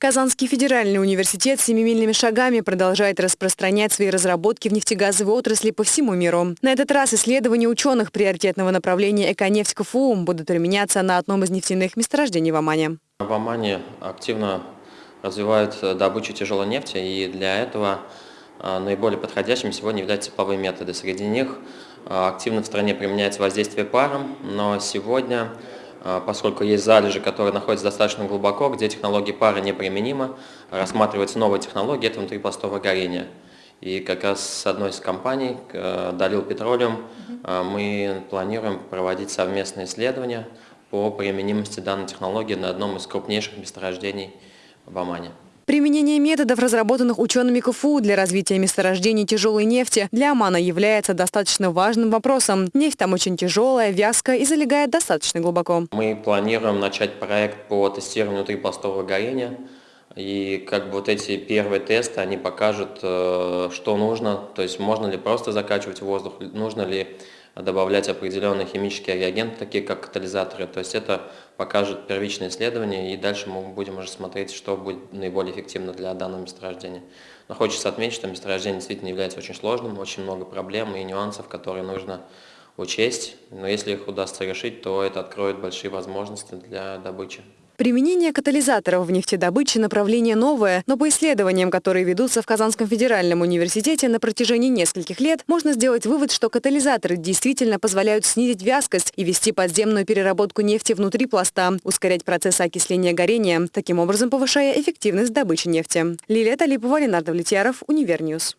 Казанский федеральный университет семимильными шагами продолжает распространять свои разработки в нефтегазовой отрасли по всему миру. На этот раз исследования ученых приоритетного направления «Эконефть КФУ» будут применяться на одном из нефтяных месторождений в Омане. В Омане активно развивают добычу тяжелой нефти, и для этого а, наиболее подходящим сегодня являются тепловые методы. Среди них а, активно в стране применяется воздействие паром, но сегодня поскольку есть залежи, которые находятся достаточно глубоко, где технологии пары неприменимы, рассматриваются новые технологии, это внутрипластовое горение. И как раз с одной из компаний, Далил Петролиум, мы планируем проводить совместные исследования по применимости данной технологии на одном из крупнейших месторождений в Омане. Применение методов, разработанных учеными КФУ для развития месторождений тяжелой нефти, для Омана является достаточно важным вопросом. Нефть там очень тяжелая, вязкая и залегает достаточно глубоко. Мы планируем начать проект по тестированию внутрипластового горения. И как бы вот эти первые тесты, они покажут, э, что нужно, то есть можно ли просто закачивать воздух, нужно ли добавлять определенные химические реагенты, такие как катализаторы. То есть это покажет первичное исследование, и дальше мы будем уже смотреть, что будет наиболее эффективно для данного месторождения. Но хочется отметить, что месторождение действительно является очень сложным, очень много проблем и нюансов, которые нужно учесть. Но если их удастся решить, то это откроет большие возможности для добычи. Применение катализаторов в нефтедобыче направление новое, но по исследованиям, которые ведутся в Казанском федеральном университете на протяжении нескольких лет, можно сделать вывод, что катализаторы действительно позволяют снизить вязкость и вести подземную переработку нефти внутри пласта, ускорять процесс окисления горения, таким образом повышая эффективность добычи нефти. Лилия Талипова, Ленар Давлетьяров, Универ News.